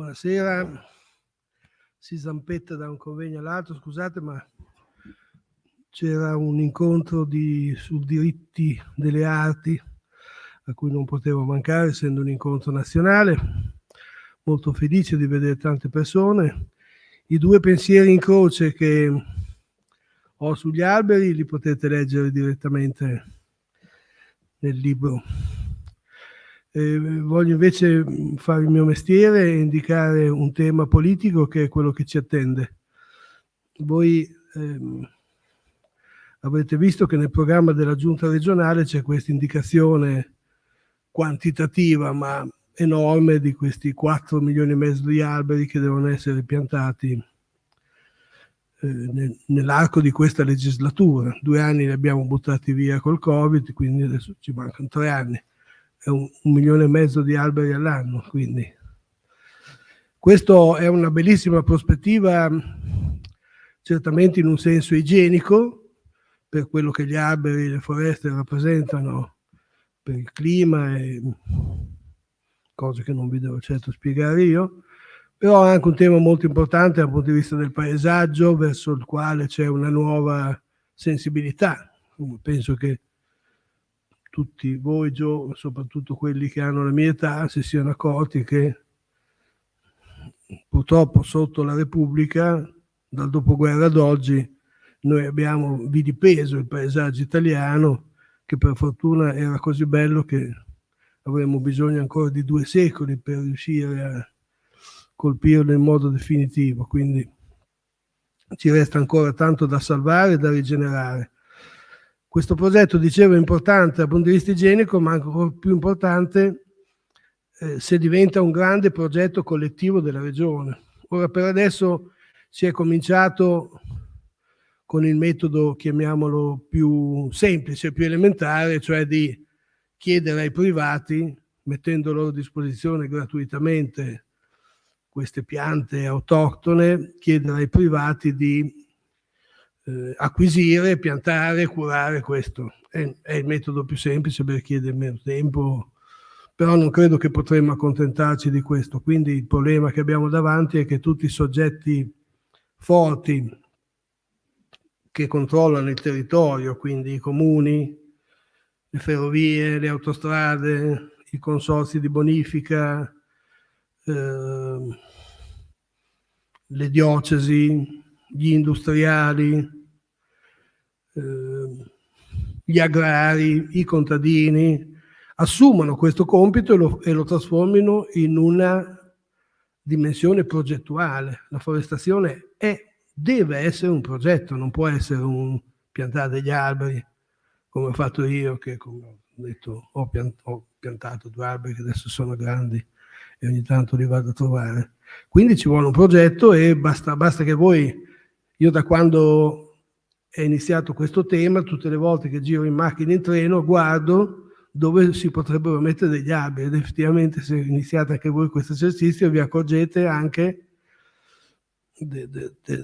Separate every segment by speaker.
Speaker 1: Buonasera, si zampetta da un convegno all'altro, scusate ma c'era un incontro di, su diritti delle arti a cui non potevo mancare essendo un incontro nazionale, molto felice di vedere tante persone. I due pensieri in croce che ho sugli alberi li potete leggere direttamente nel libro eh, voglio invece fare il mio mestiere e indicare un tema politico che è quello che ci attende. Voi ehm, avrete visto che nel programma della giunta regionale c'è questa indicazione quantitativa ma enorme di questi 4 milioni e mezzo di alberi che devono essere piantati eh, nell'arco di questa legislatura. Due anni li abbiamo buttati via col Covid, quindi adesso ci mancano tre anni un, un milione e mezzo di alberi all'anno, quindi questo è una bellissima prospettiva, certamente in un senso igienico, per quello che gli alberi e le foreste rappresentano per il clima e cose che non vi devo certo spiegare io, però è anche un tema molto importante dal punto di vista del paesaggio verso il quale c'è una nuova sensibilità. Penso che tutti voi, Gio, soprattutto quelli che hanno la mia età, si siano accorti che purtroppo sotto la Repubblica, dal dopoguerra ad oggi, noi abbiamo vilipeso il paesaggio italiano, che per fortuna era così bello che avremmo bisogno ancora di due secoli per riuscire a colpirlo in modo definitivo. Quindi ci resta ancora tanto da salvare e da rigenerare. Questo progetto, dicevo, è importante dal punto di vista igienico, ma ancora più importante eh, se diventa un grande progetto collettivo della regione. Ora, per adesso si è cominciato con il metodo, chiamiamolo più semplice, più elementare, cioè di chiedere ai privati, mettendo a loro disposizione gratuitamente queste piante autoctone, chiedere ai privati di eh, acquisire, piantare, curare questo. È, è, il metodo più semplice per chiedere meno tempo, però non credo che potremmo accontentarci di questo. Quindi il problema che abbiamo davanti è che tutti i soggetti forti che controllano il territorio, quindi i comuni, le ferrovie, le autostrade, i consorzi di bonifica, eh, le diocesi, gli industriali, gli agrari, i contadini, assumano questo compito e lo, e lo trasformino in una dimensione progettuale. La forestazione è, deve essere un progetto, non può essere un piantare degli alberi, come ho fatto io, che come ho detto ho piantato due alberi che adesso sono grandi e ogni tanto li vado a trovare. Quindi ci vuole un progetto e basta, basta che voi io da quando è iniziato questo tema, tutte le volte che giro in macchina in treno, guardo dove si potrebbero mettere degli alberi ed effettivamente se iniziate anche voi questo esercizio vi accorgete anche, de, de, de,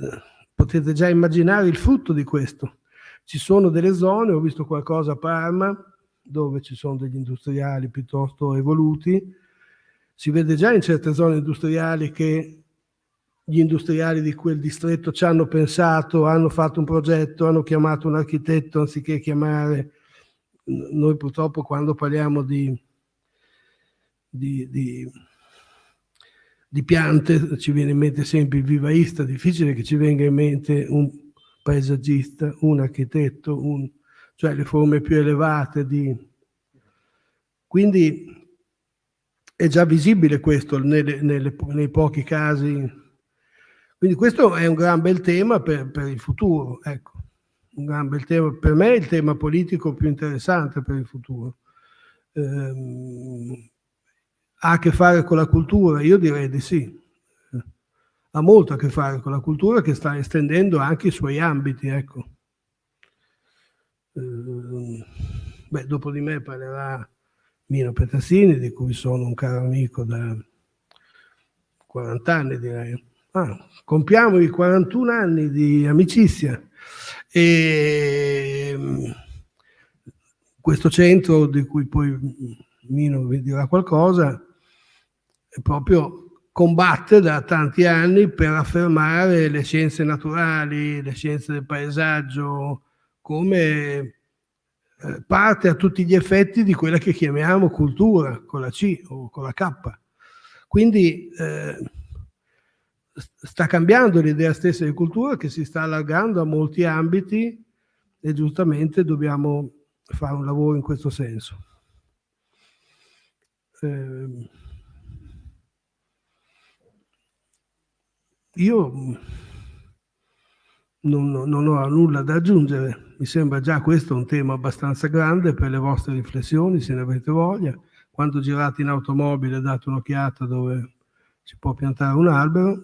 Speaker 1: potete già immaginare il frutto di questo. Ci sono delle zone, ho visto qualcosa a Parma, dove ci sono degli industriali piuttosto evoluti, si vede già in certe zone industriali che gli industriali di quel distretto ci hanno pensato, hanno fatto un progetto, hanno chiamato un architetto anziché chiamare... Noi purtroppo quando parliamo di, di, di, di piante ci viene in mente sempre il vivaista, difficile che ci venga in mente un paesaggista, un architetto, un, cioè le forme più elevate di... Quindi è già visibile questo nelle, nelle, nei pochi casi quindi questo è un gran bel tema per, per il futuro, ecco. Un gran bel tema, per me è il tema politico più interessante per il futuro. Eh, ha a che fare con la cultura? Io direi di sì. Ha molto a che fare con la cultura che sta estendendo anche i suoi ambiti, ecco. Eh, beh, dopo di me parlerà Mino Petassini, di cui sono un caro amico da 40 anni direi ah, compiamo i 41 anni di amicizia e mm, questo centro di cui poi Mino vi dirà qualcosa proprio combatte da tanti anni per affermare le scienze naturali, le scienze del paesaggio come eh, parte a tutti gli effetti di quella che chiamiamo cultura con la C o con la K. Quindi eh, sta cambiando l'idea stessa di cultura che si sta allargando a molti ambiti e giustamente dobbiamo fare un lavoro in questo senso. Eh, Io non, non, ho nulla da aggiungere, mi sembra già questo un tema abbastanza grande per le vostre riflessioni, se ne avete voglia. Quando girate in automobile date un'occhiata dove si può piantare un albero.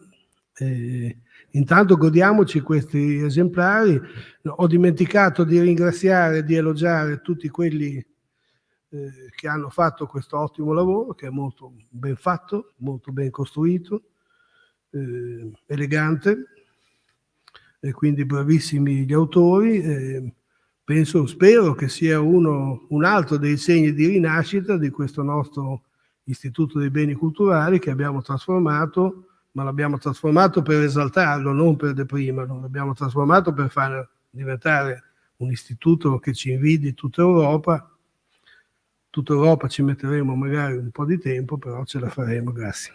Speaker 1: E intanto godiamoci questi esemplari. Ho dimenticato di ringraziare e di elogiare tutti quelli eh, che hanno fatto questo ottimo lavoro, che è molto ben fatto, molto ben costruito eh, elegante e quindi bravissimi gli autori. Eh, penso, spero che sia uno, un altro dei segni di rinascita di questo nostro Istituto dei Beni Culturali che abbiamo trasformato, ma l'abbiamo trasformato per esaltarlo, non per deprimerlo, l'abbiamo trasformato per far diventare un istituto che ci invidi tutta Europa. Tutta Europa ci metteremo magari un po' di tempo, però ce la faremo, grazie.